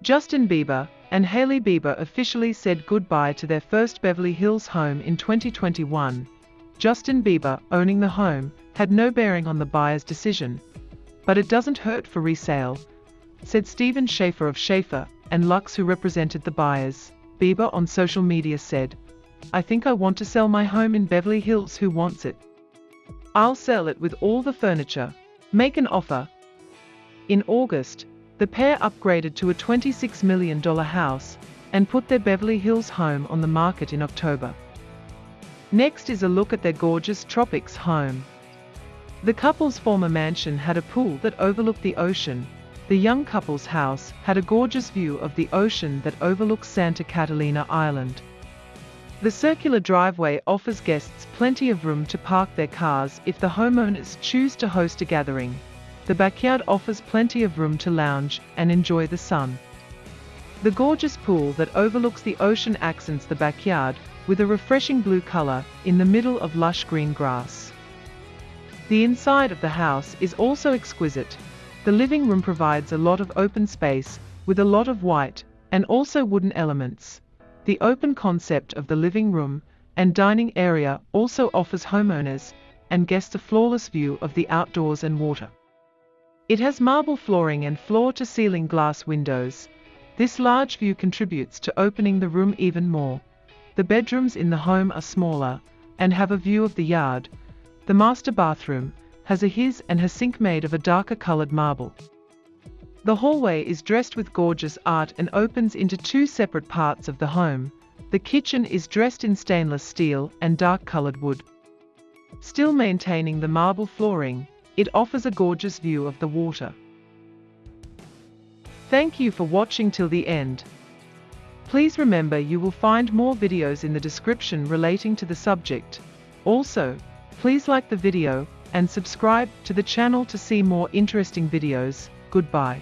Justin Bieber and Hailey Bieber officially said goodbye to their first Beverly Hills home in 2021. Justin Bieber owning the home had no bearing on the buyer's decision. But it doesn't hurt for resale, said Stephen Schaefer of Schaefer and Lux who represented the buyers. Bieber on social media said, I think I want to sell my home in Beverly Hills who wants it? I'll sell it with all the furniture. Make an offer. In August, the pair upgraded to a $26 million house and put their Beverly Hills home on the market in October. Next is a look at their gorgeous tropics home. The couple's former mansion had a pool that overlooked the ocean. The young couple's house had a gorgeous view of the ocean that overlooks Santa Catalina Island. The circular driveway offers guests plenty of room to park their cars if the homeowners choose to host a gathering. The backyard offers plenty of room to lounge and enjoy the sun. The gorgeous pool that overlooks the ocean accents the backyard with a refreshing blue color in the middle of lush green grass. The inside of the house is also exquisite. The living room provides a lot of open space with a lot of white and also wooden elements. The open concept of the living room and dining area also offers homeowners and guests a flawless view of the outdoors and water. It has marble flooring and floor-to-ceiling glass windows. This large view contributes to opening the room even more. The bedrooms in the home are smaller and have a view of the yard, the master bathroom has a his and her sink made of a darker colored marble. The hallway is dressed with gorgeous art and opens into two separate parts of the home. The kitchen is dressed in stainless steel and dark colored wood. Still maintaining the marble flooring, it offers a gorgeous view of the water. Thank you for watching till the end. Please remember you will find more videos in the description relating to the subject. Also, Please like the video and subscribe to the channel to see more interesting videos. Goodbye.